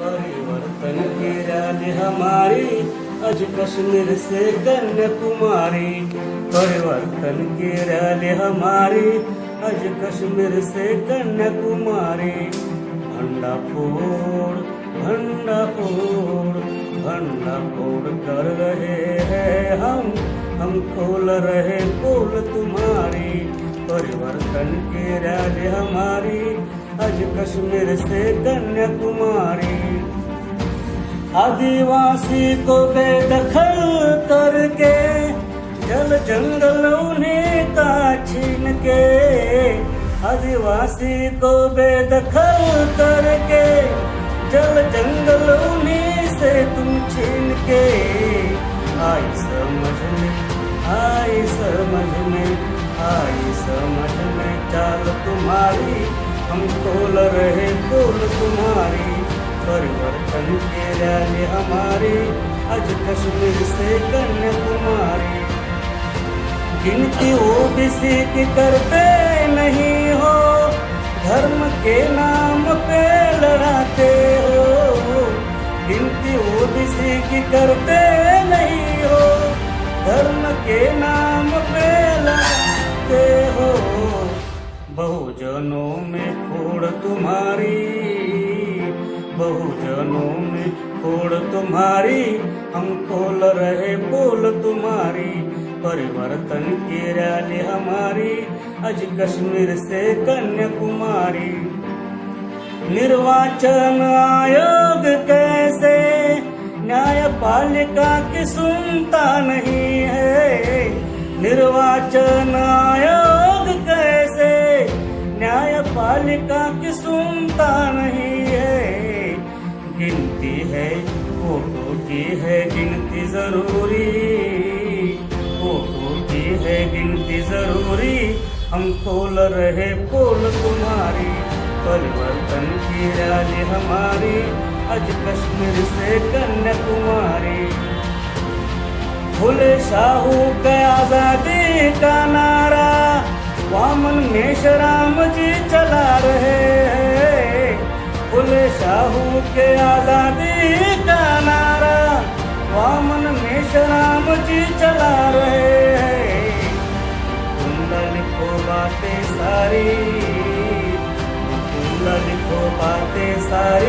परिवर्तन के रैली हमारी, अज कश्मीर से कन्याकुमारी। परिवर्तन के रैली हमारी आज कश्मीर से कन्याकुमारी। भंडा फोड़ भंडा फोड़ भंडा फोड़ कर रहे हैं हम हम खोल रहे पोल तुम्हारी। परिवर्तन के रैली हमारी आज कश्मीर से कन्याकुमारी आदिवासी को बेदखल करके, जल जंगल उन्हें का छीन के। आदिवासी को बेदखल करके, जल जंगल उन्हें से तुम छीन के। आई समझ में, आई समझ में, आई समझ में, चाल तुम्हारी। हम तोल रहे तोल तुम्हारी, परिवर्तन के रैली हमारी अज कश्मीर से कन्याकुमारी गिनती ओबीसी की करते नहीं हो, धर्म के नाम पे बहुजनों में फोड़ तुम्हारी, बहुजनों में फोड़ तुम्हारी हम खोल रहे पोल तुम्हारी, परिवर्तन की रैली हमारी अज कश्मीर से कन्याकुमारी। निर्वाचन आयोग कैसे? न्यायपालिका की सुनता नहीं है। निर्वाचन आयोग न्यायपालिका की सुनता नहीं है। गिनती है, फ़ोटो की है, गिनती ज़रूरी। फ़ोटो की है, गिनती ज़रूरी। हम खोल रहे पोल तुम्हारी। परिवर्तन की रैली हमारी। आज कश्मीर से कन्याकुमारी फुले शाहू के आज़ादी का दामन में राम जी चला रहे बोले शाहू के आज़ादी का नारा वामन में राम जी चला रहे हैं। कुंडा बातें सारी कुंडल लिखो बातें सारी।